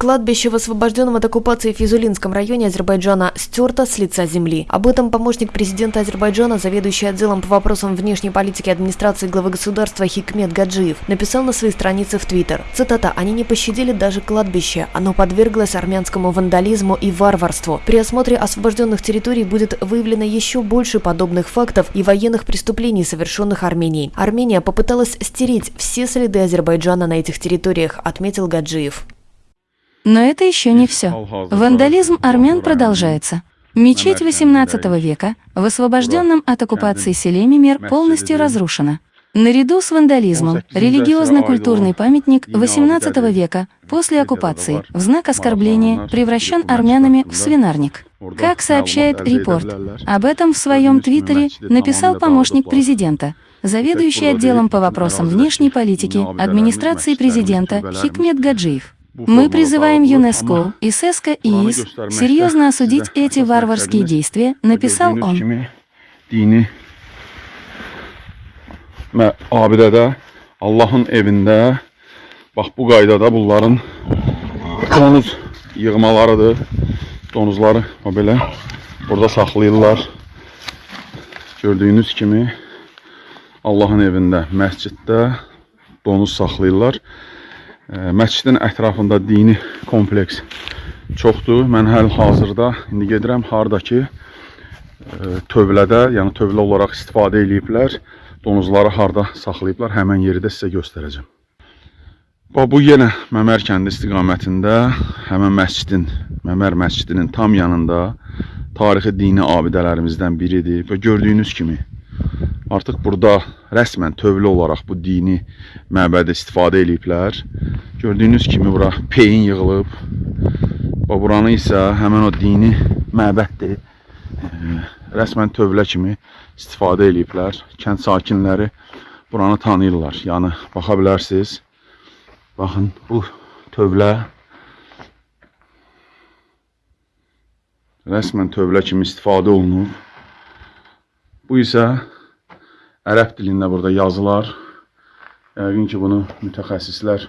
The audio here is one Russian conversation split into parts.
Кладбище в освобожденном от оккупации Физулинском районе Азербайджана стерто с лица земли. Об этом помощник президента Азербайджана, заведующий отделом по вопросам внешней политики администрации главы государства Хикмет Гаджиев, написал на своей странице в Твиттер. Цитата «Они не пощадили даже кладбище. Оно подверглось армянскому вандализму и варварству. При осмотре освобожденных территорий будет выявлено еще больше подобных фактов и военных преступлений, совершенных Арменией. Армения попыталась стереть все следы Азербайджана на этих территориях, отметил Гаджиев. Но это еще не все. Вандализм армян продолжается. Мечеть XVIII века в освобожденном от оккупации селе Мимер полностью разрушена. Наряду с вандализмом, религиозно-культурный памятник XVIII века после оккупации в знак оскорбления превращен армянами в свинарник. Как сообщает репорт, об этом в своем твиттере написал помощник президента, заведующий отделом по вопросам внешней политики администрации президента Хикмет Гаджиев. Мы призываем ЮНЕСКО и СЭСКО и ИИС серьезно осудить эти варварские действия, написал он. abidədə, Allahın evində, bax bu qaydada bunların donuz yığmalarıdır. Donuzları o belə burada saxlayırlar. Gördüyünüz kimi Allahın evində, məsciddə donuz saxlayırlar. Məscidin ətrafında dini kompleks çoxdur. Mən həl-hazırda indi gedirəm hardakı tövlədə, yəni tövlə olaraq istifadə eləyiblər. Donuzları harda saxlayıblar, həmən yeri də sizə göstərəcəm. Bu yenə Məmər kəndi istiqamətində, həmən məscidin, Məmər məscidinin tam yanında tarixi dini abidələrimizdən biridir. Və gördüyünüz kimi Artıq burada rəsmən tövlə olaraq bu dini məbədə istifadə eləyiblər. Gördüyünüz kimi bura peyin yığılıb. Və buranı isə həmən o dini məbəddir. Rəsmən tövlə kimi istifadə eləyiblər. Kənd sakinləri buranı tanıyırlar. Yəni baxa bilərsiniz. Baxın bu tövlə rəsmən tövlə kimi istifadə olunub. Bu isə ərəb dilində burada yazılar. Yəqin ki, bunu mütəxəssislər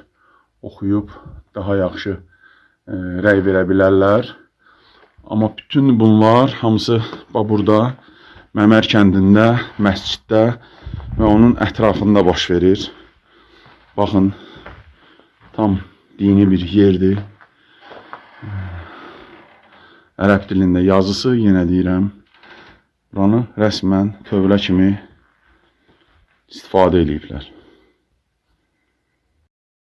oxuyub daha yaxşı e, rəy verə bilərlər. Amma bütün bunlar hamısı burada Məmər kəndində, məsciddə və onun ətrafında baş verir. Baxın, tam dini bir yerdir. Ərəb dilində yazısı, yenə deyirəm, buranı rəsmən tövlə kimi istifade elifler.